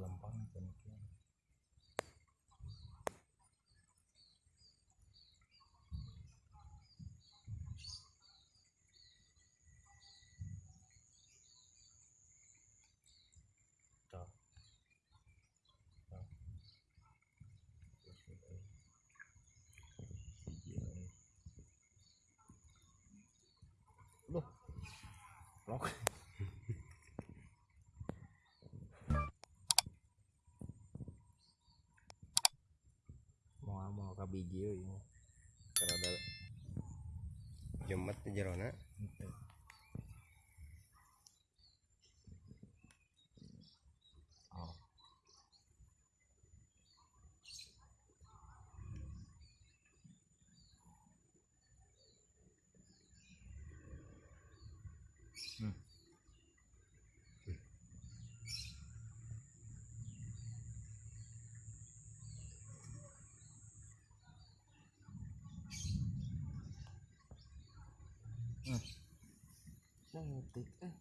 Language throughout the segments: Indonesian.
kan. Terus itu. Iya, nih. Loh. Lock. mau biji ini kalau ada jemet di jerona oh Hmm. Cantik eh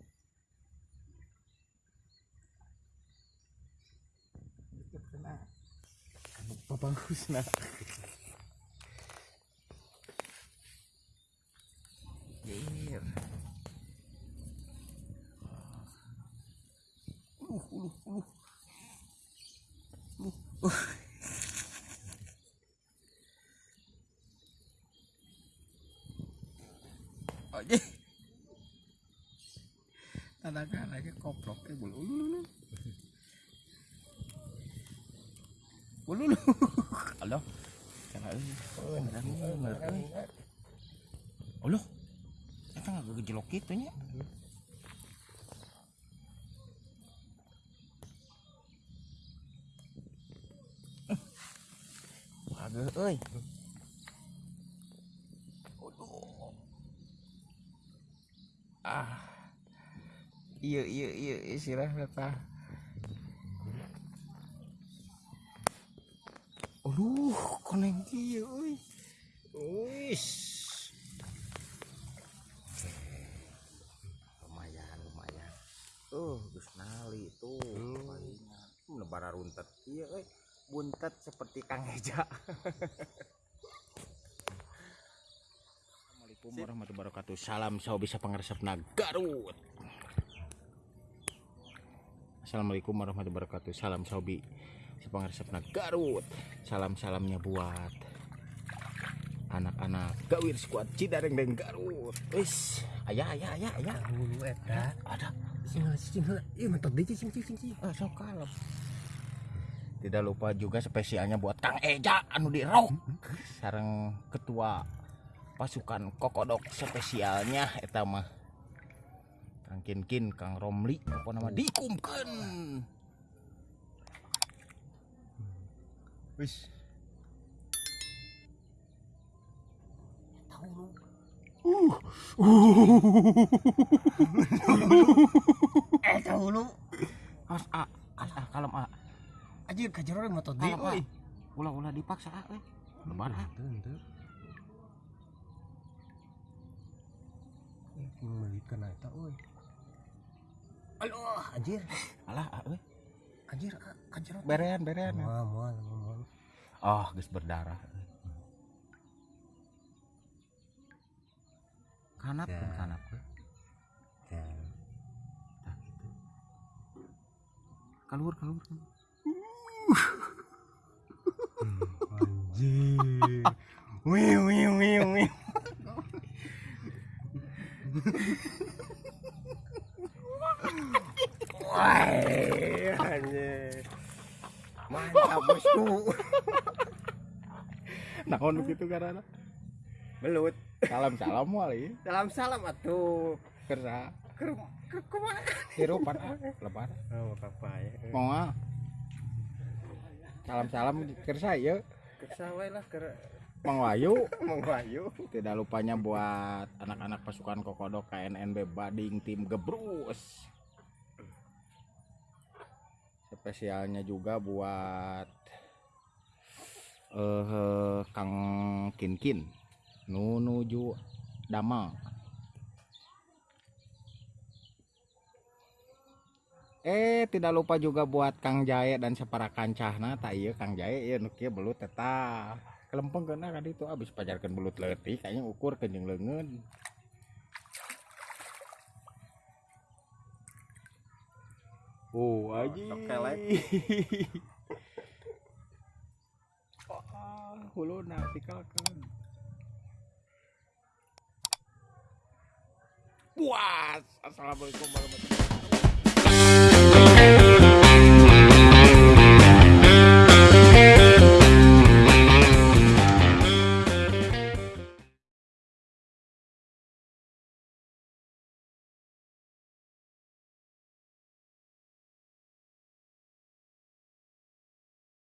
dikit kena apa bagus nak Iya. Uh, uh, uh. Uh, uh. Tanakan aja koprok eh bulu ulu ulu. Ulu ulu. Halo. Bener euy. Ulu. Eta nggak gejelok gitu nya. Agak euy. Iya iya iya istilahnya tah. Aduh, koneng kieu euy. Wis. Lumayan, lumayan. Uh, geus nali tuh. Hmm, lebara runtet ieu euy. Buntet seperti Kang Eja. Assalamualaikum warahmatullahi wabarakatuh. Salam saw bisa pangaresepna Garut. Assalamualaikum warahmatullahi wabarakatuh. Salam sobi sepangaresepna Garut. Salam-salamnya buat anak-anak Gawir Squad Cidareng dan Garut. Wis, ayah ayah ayah ayah. dulu eta Ada. sing sing ieu mentok deui sing sing sing Ah, sok kalem. Tidak lupa juga spesialnya buat Kang Eja anu di Rok. Sareng ketua pasukan kokodok spesialnya eta mah. Kang Kinkin, Kang Romli, apa nama dikumkeun. Wis. tahu lu eh tahu lu As a, as a, kalem a. anjir kajero mentok deui Kalem a. euy Ulah-ulah dipaksa a euy. Lebar. Henteu, henteu. Eh, Membalikan eta euy. Aduh, anjir. Alah a euy. Anjir, ah, kajero. Berean, berean. Moal, moal, moal. Oh, geus berdarah. Kanap Ya. kan kanap we. Ya. Tah gitu. Keluar, keluar. keluar. Anjir. Wih, wih, wih, wih. Wah, anjir. Mantap, bosku. Naon gitu karena Belut. salam salam wali Salam salam atuh. kerja Ke ke ke mana? hirupan ah lebar Oh, apa ya. mau ah salam salam kerja ya Kesawai lah ke Mang Wayu Mang Bayu. tidak lupanya buat anak-anak pasukan kokodok KNNB Bading tim Gebrus spesialnya juga buat uh, Kang Kinkin Nunuju Damang. Eh tidak lupa juga buat Kang Jaya dan separa kancahna tak iya Kang Jaya ya nukia belut tetap kelempeng kena kan itu abis pajarkan belut letih kayaknya ukur kenjeng lengan Oh, aji. Kelek. oh, hulu nafikalkan. Puas. Assalamualaikum warahmatullahi wabarakatuh.